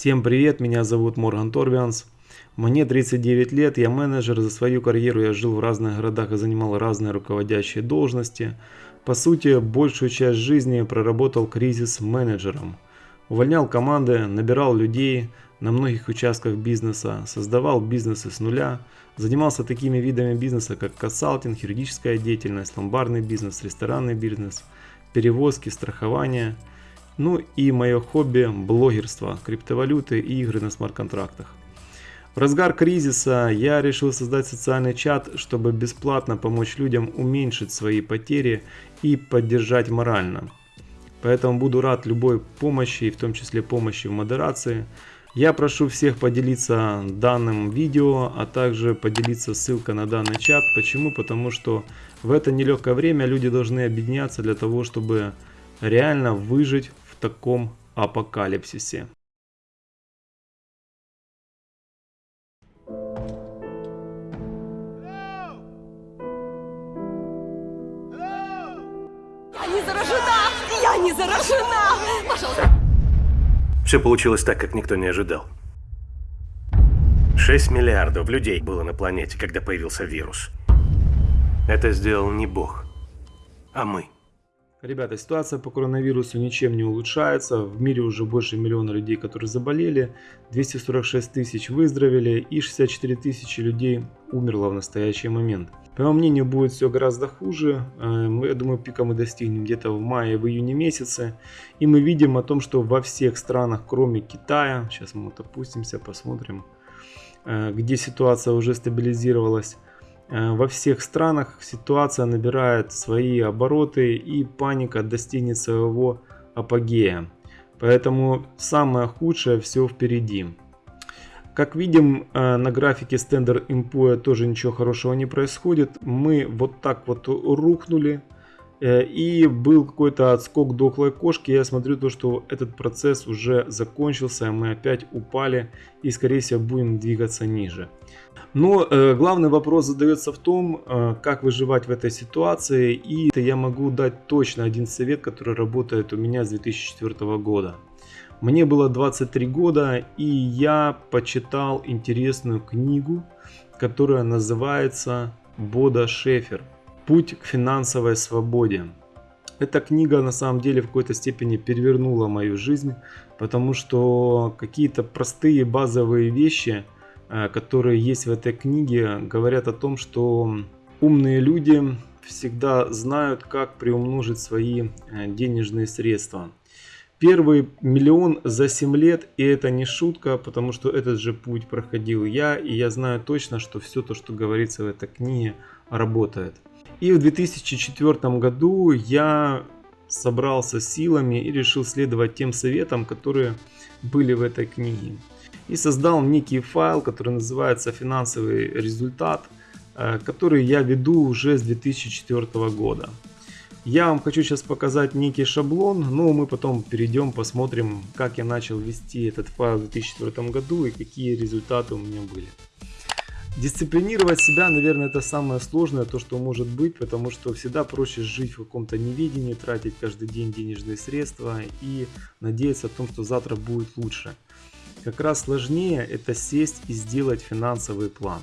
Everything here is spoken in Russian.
Всем привет, меня зовут Морган Торвианс. Мне 39 лет, я менеджер, за свою карьеру я жил в разных городах и занимал разные руководящие должности. По сути, большую часть жизни проработал кризис-менеджером. Увольнял команды, набирал людей на многих участках бизнеса, создавал бизнесы с нуля, занимался такими видами бизнеса, как консалтинг, юридическая деятельность, ломбарный бизнес, ресторанный бизнес, перевозки, страхование – ну и мое хобби – блогерство, криптовалюты и игры на смарт-контрактах. В разгар кризиса я решил создать социальный чат, чтобы бесплатно помочь людям уменьшить свои потери и поддержать морально. Поэтому буду рад любой помощи, в том числе помощи в модерации. Я прошу всех поделиться данным видео, а также поделиться ссылкой на данный чат. Почему? Потому что в это нелегкое время люди должны объединяться для того, чтобы реально выжить таком апокалипсисе. Я не заражена! Я не заражена! Пожалуйста. Все получилось так, как никто не ожидал. 6 миллиардов людей было на планете, когда появился вирус. Это сделал не Бог, а мы. Ребята, ситуация по коронавирусу ничем не улучшается. В мире уже больше миллиона людей, которые заболели, 246 тысяч выздоровели и 64 тысячи людей умерло в настоящий момент. По моему мнению, будет все гораздо хуже. Э, я думаю, пика мы достигнем где-то в мае, в июне месяце. И мы видим о том, что во всех странах, кроме Китая, сейчас мы вот опустимся, посмотрим, э, где ситуация уже стабилизировалась, во всех странах ситуация набирает свои обороты и паника достигнет своего апогея. Поэтому самое худшее все впереди. Как видим э, на графике Standard Poor's тоже ничего хорошего не происходит. Мы вот так вот рухнули. Э, и был какой-то отскок дохлой кошки. Я смотрю то, что этот процесс уже закончился. Мы опять упали и скорее всего будем двигаться ниже. Но э, главный вопрос задается в том, э, как выживать в этой ситуации. И я могу дать точно один совет, который работает у меня с 2004 года. Мне было 23 года и я почитал интересную книгу, которая называется Бода Шефер Путь к финансовой свободе. Эта книга на самом деле в какой-то степени перевернула мою жизнь, потому что какие-то простые базовые вещи, э, которые есть в этой книге, говорят о том, что умные люди всегда знают, как приумножить свои э, денежные средства. Первый миллион за 7 лет, и это не шутка, потому что этот же путь проходил я, и я знаю точно, что все то, что говорится в этой книге, работает. И в 2004 году я собрался силами и решил следовать тем советам, которые были в этой книге. И создал некий файл, который называется «Финансовый результат», э, который я веду уже с 2004 года. Я вам хочу сейчас показать некий шаблон, но мы потом перейдем, посмотрим, как я начал вести этот файл в 2004 году и какие результаты у меня были. Дисциплинировать себя, наверное, это самое сложное, то, что может быть, потому что всегда проще жить в каком-то неведении, тратить каждый день денежные средства и надеяться о том, что завтра будет лучше. Как раз сложнее это сесть и сделать финансовый план.